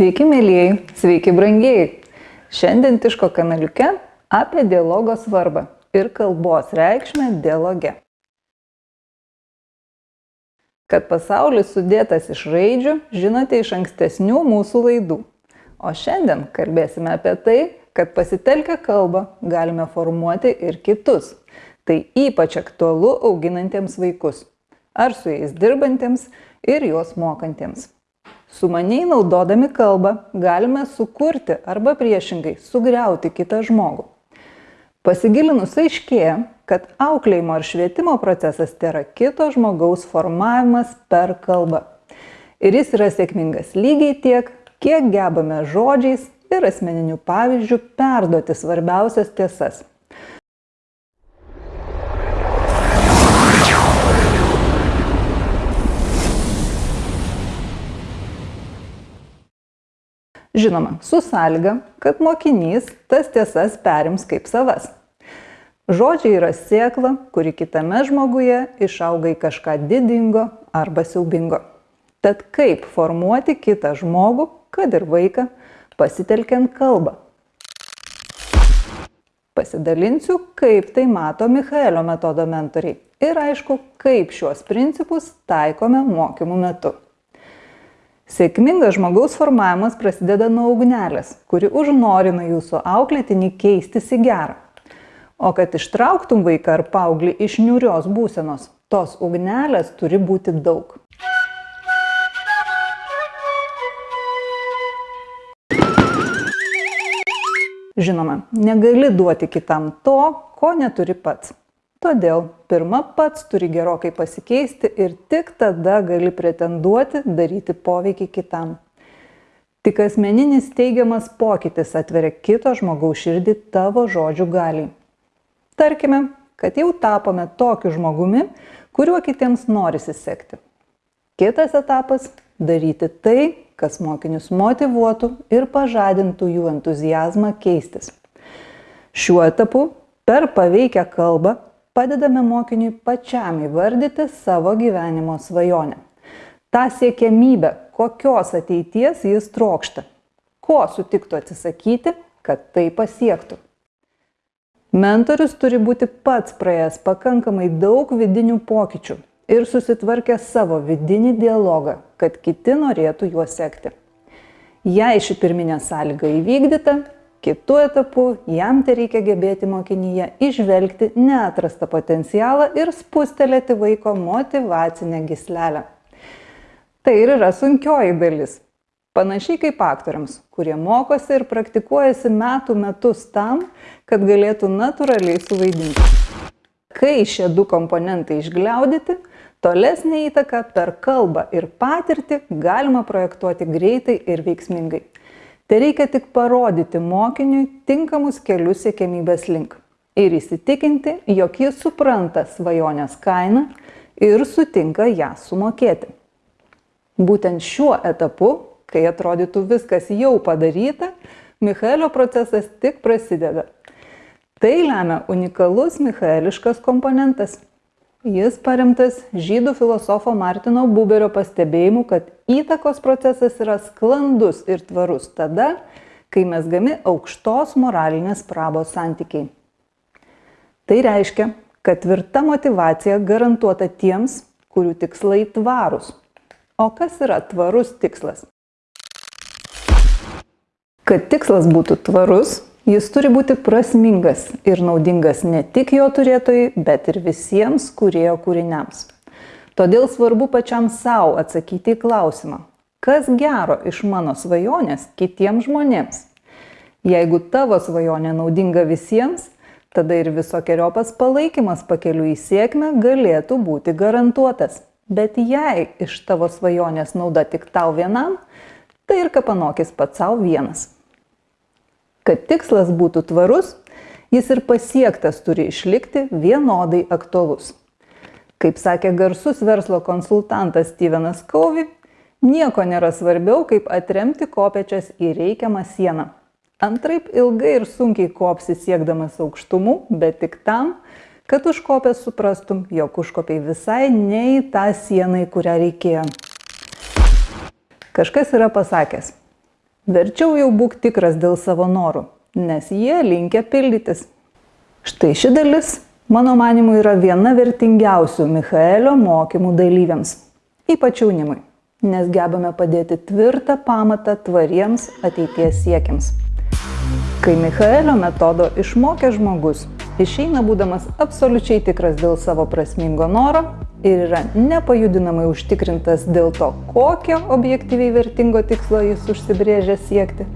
Sveiki, mėlyjei, sveiki, brangieji. Šiandien Tiško kanaliuke apie dialogo svarbą ir kalbos reikšmę dialoge. Kad pasaulis sudėtas iš raidžių, žinote iš ankstesnių mūsų laidų. O šiandien kalbėsime apie tai, kad pasitelkę kalbą galime formuoti ir kitus. Tai ypač aktualu auginantiems vaikus, ar su jais dirbantiems ir juos mokantiems. Sumaniai naudodami kalbą galime sukurti arba priešingai sugriauti kitą žmogų. Pasigilinus aiškėja, kad auklėjimo ar švietimo procesas yra kito žmogaus formavimas per kalbą. Ir jis yra sėkmingas lygiai tiek, kiek gebame žodžiais ir asmeniniu pavyzdžiu perduoti svarbiausias tiesas. Žinoma, su sąlyga, kad mokinys tas tiesas perims kaip savas. Žodžiai yra sėkla, kuri kitame žmoguje išauga į kažką didingo arba siaubingo. Tad kaip formuoti kitą žmogų, kad ir vaiką, pasitelkiant kalbą? Pasidalinsiu, kaip tai mato Michaelio metodo mentoriai ir aišku, kaip šiuos principus taikome mokymų metu. Sėkmingas žmogaus formavimas prasideda nuo ugnelės, kuri užnorina jūsų auklėtinį keistis į gerą. O kad ištrauktum vaiką ar paauglį iš niurios būsenos, tos ugnelės turi būti daug. Žinoma, negali duoti kitam to, ko neturi pats. Todėl pirma pats turi gerokai pasikeisti ir tik tada gali pretenduoti daryti poveikį kitam. Tik asmeninis teigiamas pokytis atveria kito žmogaus širdį tavo žodžių galiai. Tarkime, kad jau tapome tokiu žmogumi, kuriuo kitiems norisi sekti. Kitas etapas - daryti tai, kas mokinius motivuotų ir pažadintų jų entuzijazmą keistis. Šiuo etapu per paveikę kalbą padedame mokiniui pačiam įvardyti savo gyvenimo svajonę. Ta siekiamybė, kokios ateities jis trokšta, ko sutiktų atsisakyti, kad tai pasiektų. Mentorius turi būti pats praėjęs pakankamai daug vidinių pokyčių ir susitvarkęs savo vidinį dialogą, kad kiti norėtų juo sekti. Jei ši pirminė sąlyga įvykdyta, Kitu etapu jam tai reikia gebėti mokinyje išvelgti neatrastą potencialą ir spustelėti vaiko motivacinę gislelę. Tai ir yra sunkioji dalis. Panašiai kaip aktoriams, kurie mokosi ir praktikuojasi metų metus tam, kad galėtų natūraliai suvaidinti. Kai šie du komponentai išgliaudyti, tolesnė įtaka per kalbą ir patirtį galima projektuoti greitai ir veiksmingai. Tai reikia tik parodyti mokiniui tinkamus kelius siekėmybės link ir įsitikinti, jog jis supranta svajonės kainą ir sutinka ją sumokėti. Būtent šiuo etapu, kai atrodytų viskas jau padaryta, Michaelio procesas tik prasideda. Tai lemia unikalus michaeliškas komponentas Jis paremtas žydų filosofo Martino Buberio pastebėjimu, kad įtakos procesas yra sklandus ir tvarus tada, kai mes gami aukštos moralinės prabos santykiai. Tai reiškia, kad tvirta motivacija garantuota tiems, kurių tikslai tvarūs. O kas yra tvarus tikslas? Kad tikslas būtų tvarus, Jis turi būti prasmingas ir naudingas ne tik jo turėtojai, bet ir visiems kurėjo kūriniams. Todėl svarbu pačiam savo atsakyti į klausimą, kas gero iš mano svajonės kitiems žmonėms. Jeigu tavo svajonė naudinga visiems, tada ir visokiojopas palaikymas pakeliu į sėkmę galėtų būti garantuotas. Bet jei iš tavo svajonės nauda tik tau vienam, tai ir kapanokis pats savo vienas. Kad tikslas būtų tvarus, jis ir pasiektas turi išlikti vienodai aktualus. Kaip sakė garsus verslo konsultantas Stevenas Covey, nieko nėra svarbiau, kaip atremti kopečias į reikiamą sieną. Antraip ilgai ir sunkiai kopsi siekdamas aukštumų, bet tik tam, kad užkopęs suprastum, jog užkopiai visai ne į tą sieną, į kurią reikėjo. Kažkas yra pasakęs, Verčiau jau būk tikras dėl savo norų, nes jie linkia pildytis. Štai ši dalis, mano manimu, yra viena vertingiausių Michaelio mokymų dalyviams, ypač jaunimui, nes gebame padėti tvirtą pamatą tvariems ateities siekiams. Kai Michaelio metodo išmokė žmogus, išeina būdamas absoliučiai tikras dėl savo prasmingo noro ir yra nepajudinamai užtikrintas dėl to, kokio objektyviai vertingo tikslo jis užsibrėžė siekti,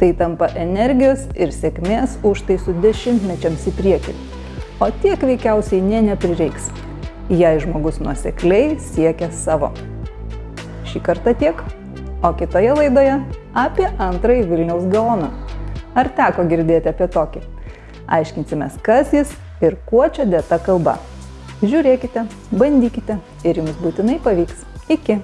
tai tampa energijos ir sėkmės užtaisų dešimtmečiams į priekį. O tiek veikiausiai ne neprireiks, jei žmogus nuosekliai siekia savo. Šį kartą tiek, o kitoje laidoje apie antrąjį Vilniaus gaoną. Ar teko girdėti apie tokį? Aiškinsimės, kas jis ir kuo čia dėta kalba. Žiūrėkite, bandykite ir jums būtinai pavyks. Iki.